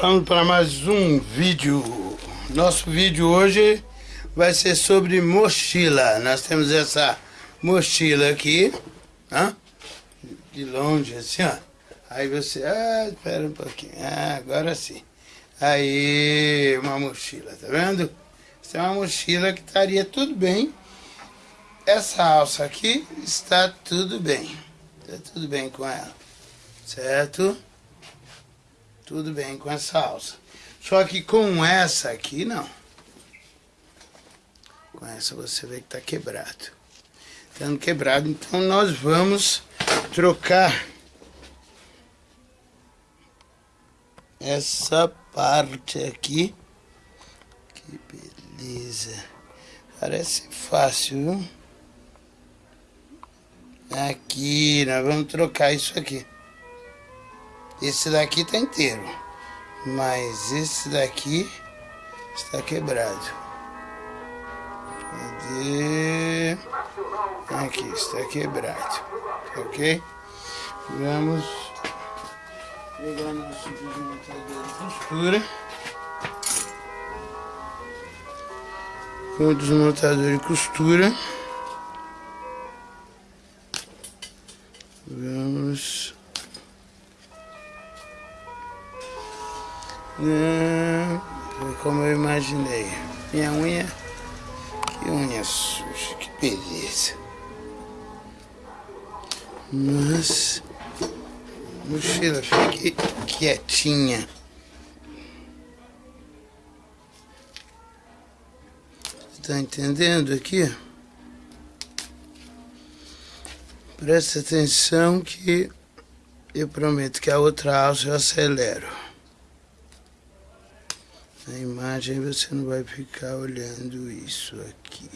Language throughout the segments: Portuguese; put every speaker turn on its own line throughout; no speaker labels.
Vamos para mais um vídeo. Nosso vídeo hoje vai ser sobre mochila. Nós temos essa mochila aqui, ó, de longe assim, ó. Aí você, ah, espera um pouquinho, ah, agora sim. Aí, uma mochila, tá vendo? Essa é uma mochila que estaria tudo bem. Essa alça aqui está tudo bem. Está tudo bem com ela, certo? Tudo bem com essa alça. Só que com essa aqui, não. Com essa você vê que está quebrado. Estando quebrado, então nós vamos trocar essa parte aqui. Que beleza. Parece fácil, viu? Aqui, nós vamos trocar isso aqui. Esse daqui tá inteiro. Mas esse daqui está quebrado. Cadê? Aqui, está quebrado. Ok? Vamos pegar nosso desmontador de costura. Com o desmontador de costura. Vamos Não, foi como eu imaginei. Minha unha, que unha suja, que beleza. Mas, mochila, fique quietinha. Tá entendendo aqui? Presta atenção que eu prometo que a outra alça eu acelero. Na imagem você não vai ficar olhando isso aqui.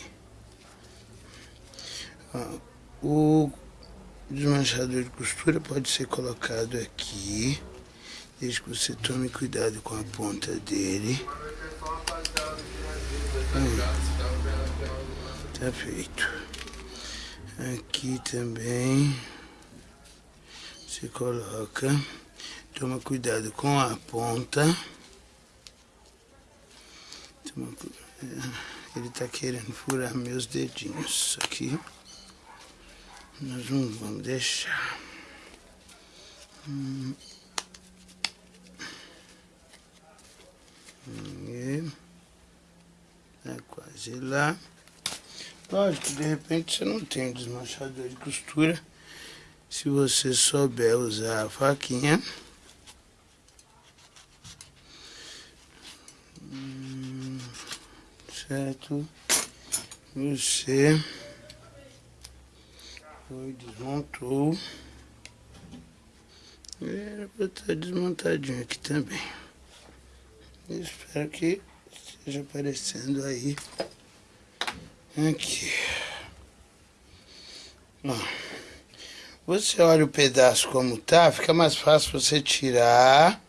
O desmanchador de costura pode ser colocado aqui, desde que você tome cuidado com a ponta dele. Hum, tá feito. Aqui também você coloca, toma cuidado com a ponta. É, ele tá querendo furar meus dedinhos aqui. Nós não vamos deixar. Hum. E é quase lá. Lógico, de repente você não tem desmanchador de costura. Se você souber usar a faquinha. Certo? Você foi, desmontou. Era para estar desmontadinho aqui também. espero que esteja aparecendo aí. Aqui. Ó. Você olha o pedaço como tá, fica mais fácil você tirar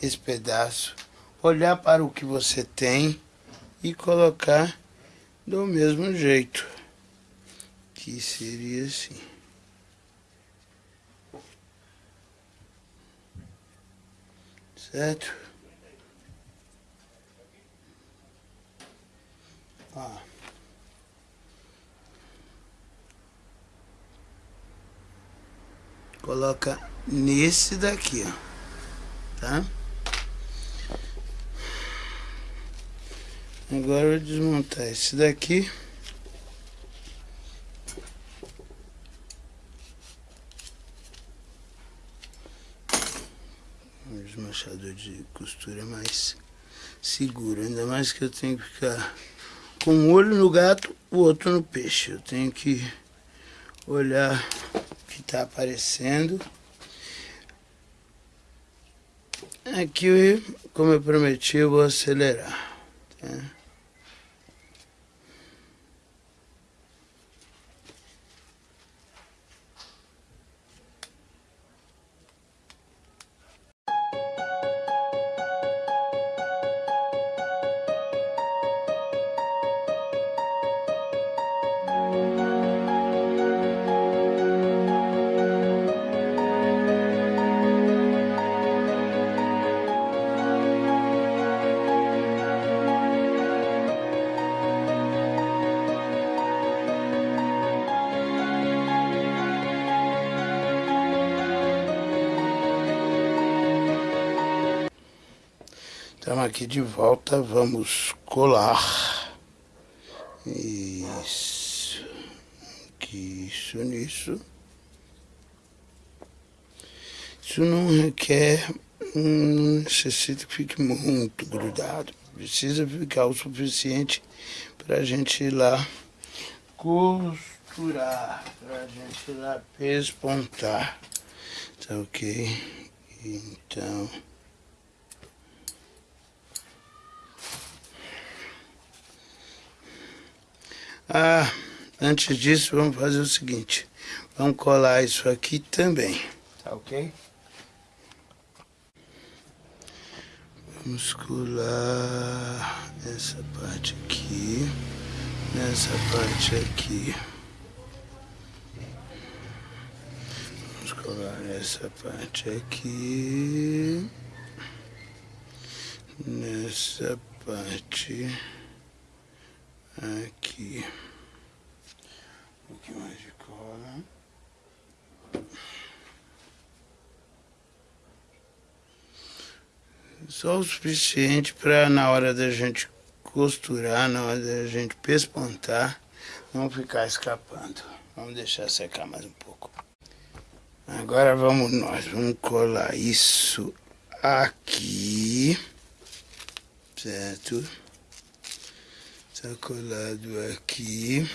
esse pedaço, olhar para o que você tem e colocar do mesmo jeito, que seria assim. Certo? Ó. Coloca nesse daqui, ó. Tá? Agora eu vou desmontar esse daqui. O desmanchador de costura é mais seguro, ainda mais que eu tenho que ficar com um olho no gato, o outro no peixe. Eu tenho que olhar o que está aparecendo. Aqui, como eu prometi, eu vou acelerar. Tá? Aqui de volta, vamos colar. Isso. Que isso nisso. Isso não requer, não necessita que fique muito grudado. Precisa ficar o suficiente para a gente ir lá costurar, para a gente ir lá pespontar. Tá ok? Então... Ah, antes disso, vamos fazer o seguinte. Vamos colar isso aqui também, tá ok? Vamos colar essa parte aqui, nessa parte aqui. Vamos colar essa parte aqui, nessa parte aqui. Um pouquinho mais de cola. Só o suficiente para na hora da gente costurar, na hora da gente pespontar, não ficar escapando. Vamos deixar secar mais um pouco. Agora vamos nós, vamos colar isso aqui, certo? Está colado aqui.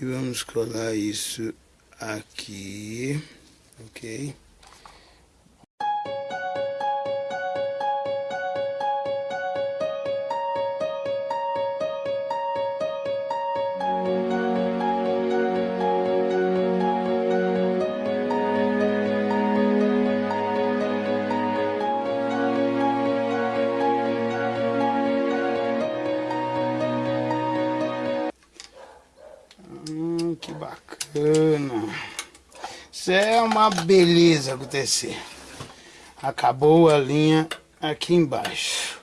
E vamos colar isso aqui, ok? Bacana. Isso é uma beleza acontecer. Acabou a linha aqui embaixo.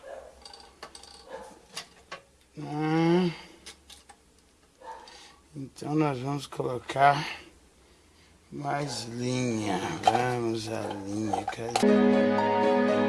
Hum. Então nós vamos colocar mais linha. Vamos a linha. Cadê?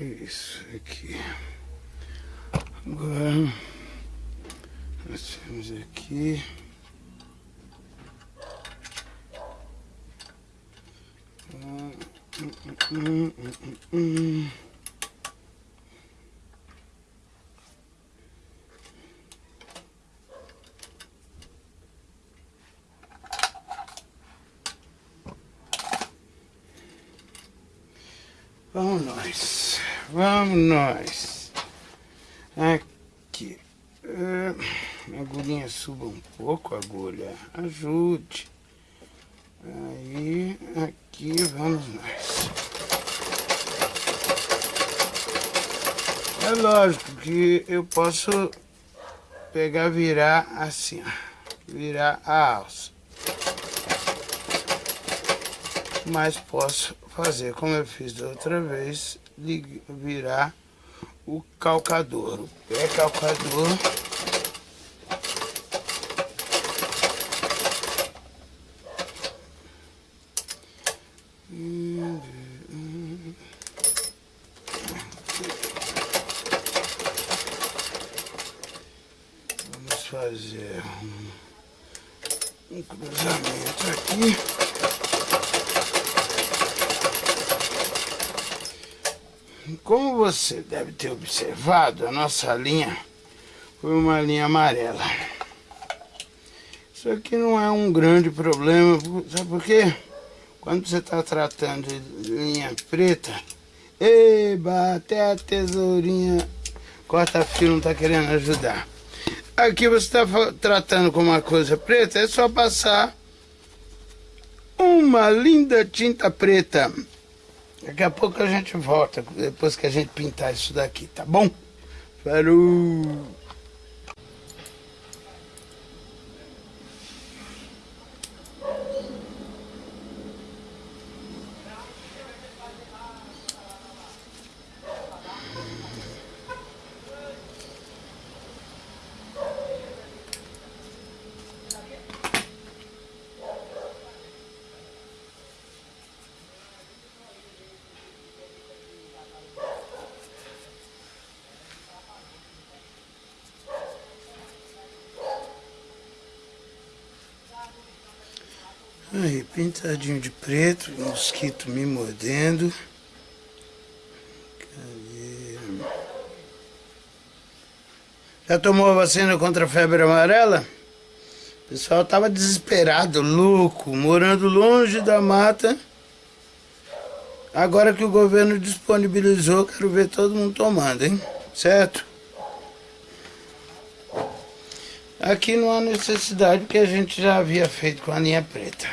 Isso aqui. Agora, nós temos aqui. Vamos nós. Vamos nós. Aqui. Uh, agulhinha suba um pouco, agulha. Ajude. Aí, aqui vamos nós. É lógico que eu posso pegar, virar assim, ó. Virar a alça. Mas posso fazer como eu fiz da outra vez, virar o calcador, o pé calcador. Vamos fazer um cruzamento aqui. Como você deve ter observado, a nossa linha foi uma linha amarela. Isso aqui não é um grande problema, sabe por quê? Quando você está tratando de linha preta, eba, até a tesourinha corta-fio não está querendo ajudar. Aqui você está tratando com uma coisa preta, é só passar uma linda tinta preta. Daqui a pouco a gente volta, depois que a gente pintar isso daqui, tá bom? Falou! Aí, pintadinho de preto, mosquito me mordendo. Cadê? Já tomou a vacina contra a febre amarela? O pessoal tava desesperado, louco, morando longe da mata. Agora que o governo disponibilizou, quero ver todo mundo tomando, hein? Certo? Aqui não há necessidade, porque a gente já havia feito com a linha preta.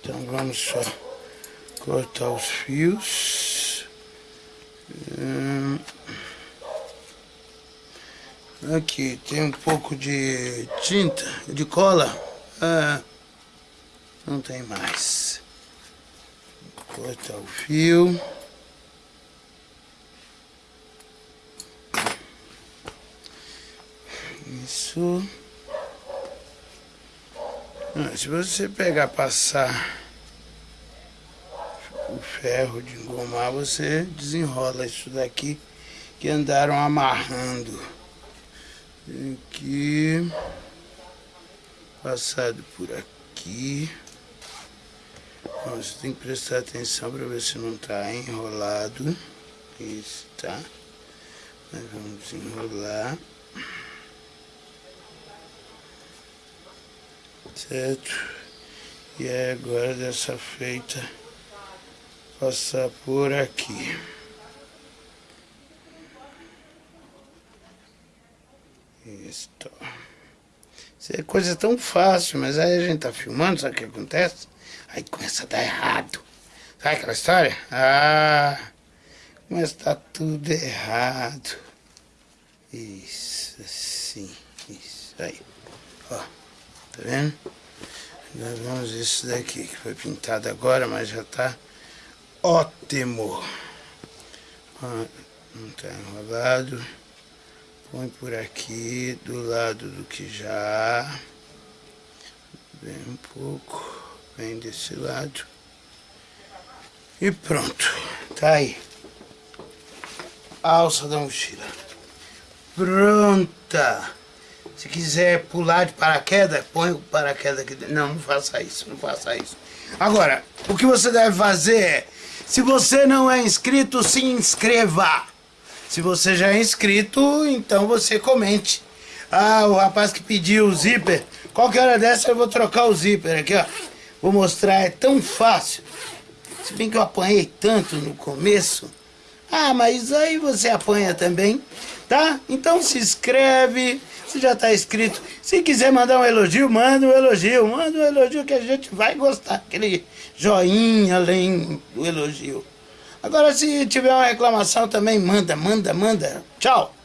Então vamos só cortar os fios. Hum. Aqui tem um pouco de tinta, de cola. Ah, não tem mais. Cortar o fio. Isso. Ah, se você pegar, passar o ferro de engomar, você desenrola isso daqui que andaram amarrando. Aqui. Passado por aqui. Você tem que prestar atenção para ver se não está enrolado. Isso, tá? Vamos desenrolar. Certo? E agora dessa feita passar por aqui. Isso. Isso é coisa tão fácil, mas aí a gente tá filmando, sabe o que acontece? Aí começa a dar errado. Sabe aquela história? Ah, começa a dar tudo errado. Isso, assim, isso aí. Ó. Tá vendo? Nós vamos isso daqui, que foi pintado agora, mas já tá ótimo. Ó, não tá enrolado. Põe por aqui, do lado do que já. Vem um pouco, vem desse lado. E pronto, tá aí. A alça da mochila. Pronta! Se quiser pular de paraquedas, põe o paraquedas aqui dentro. Não, não faça isso, não faça isso. Agora, o que você deve fazer é, se você não é inscrito, se inscreva. Se você já é inscrito, então você comente. Ah, o rapaz que pediu o zíper, qualquer hora dessa eu vou trocar o zíper aqui, ó. Vou mostrar, é tão fácil. Se bem que eu apanhei tanto no começo. Ah, mas aí você apanha também, tá? Então se inscreve, se já está inscrito. Se quiser mandar um elogio, manda um elogio. Manda um elogio que a gente vai gostar. Aquele joinha além do elogio. Agora, se tiver uma reclamação também, manda, manda, manda. Tchau.